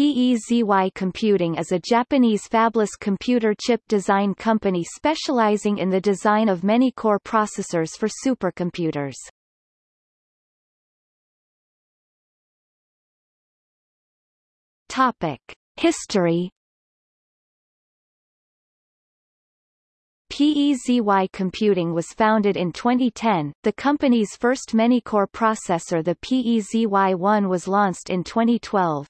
PEZY Computing is a Japanese fabless computer chip design company specializing in the design of many core processors for supercomputers. Topic: History PEZY Computing was founded in 2010. The company's first many-core processor the PEZY-1 was launched in 2012.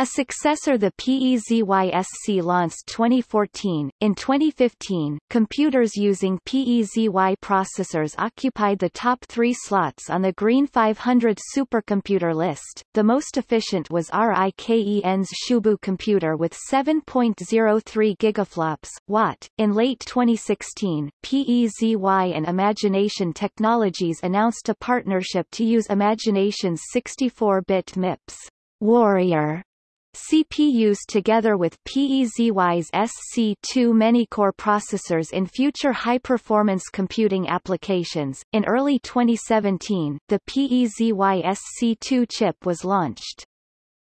A successor the PEZY-SC launched 2014. In 2015, computers using PEZY processors occupied the top three slots on the Green 500 supercomputer list. The most efficient was RIKEN's Shoubu computer with 7.03 gigaflops, watt. In late 2016, PEZY and Imagination Technologies announced a partnership to use Imagination's 64-bit MIPS Warrior CPUs together with PEZY's SC2 many-core processors in future high-performance computing applications. In early 2017, the PEZY SC2 chip was launched.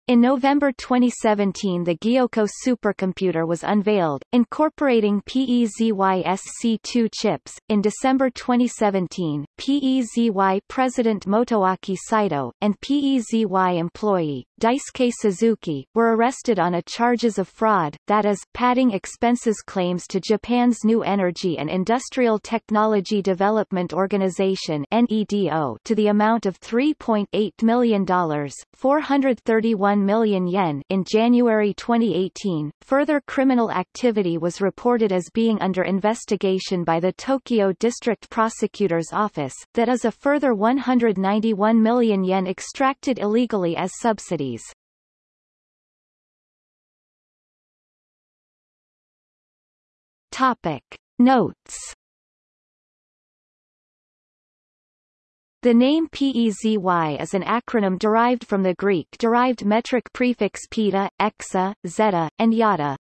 In November 2017 the Gyoukou supercomputer was unveiled, incorporating PEZY-SC2 chips. In December 2017, PEZY President Motoaki Saito, and PEZY employee, Daisuke Suzuki, were arrested on a charges of fraud, that is, padding expenses claims to Japan's New Energy and Industrial Technology Development Organization NEDO to the amount of $3.8 million, 431 1 million yen in January 2018. Further criminal activity was reported as being under investigation by the Tokyo District Prosecutor's Office, that is a further 191 million yen extracted illegally as subsidies. Topic. Notes The name PEZY is an acronym derived from the Greek-derived metric prefix peta, exa, zetta, and yotta.